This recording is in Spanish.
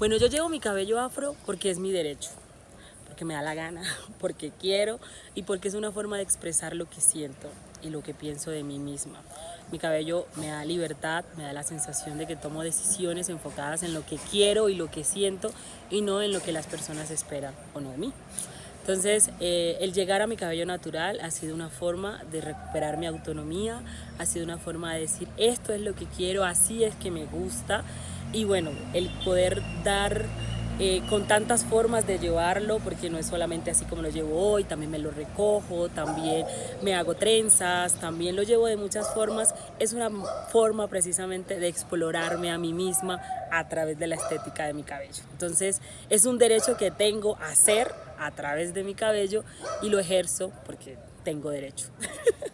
Bueno, yo llevo mi cabello afro porque es mi derecho, porque me da la gana, porque quiero y porque es una forma de expresar lo que siento y lo que pienso de mí misma. Mi cabello me da libertad, me da la sensación de que tomo decisiones enfocadas en lo que quiero y lo que siento y no en lo que las personas esperan o no de mí. Entonces, eh, el llegar a mi cabello natural ha sido una forma de recuperar mi autonomía, ha sido una forma de decir esto es lo que quiero, así es que me gusta y bueno, el poder dar eh, con tantas formas de llevarlo, porque no es solamente así como lo llevo hoy, también me lo recojo, también me hago trenzas, también lo llevo de muchas formas, es una forma precisamente de explorarme a mí misma a través de la estética de mi cabello. Entonces es un derecho que tengo a hacer a través de mi cabello y lo ejerzo porque tengo derecho.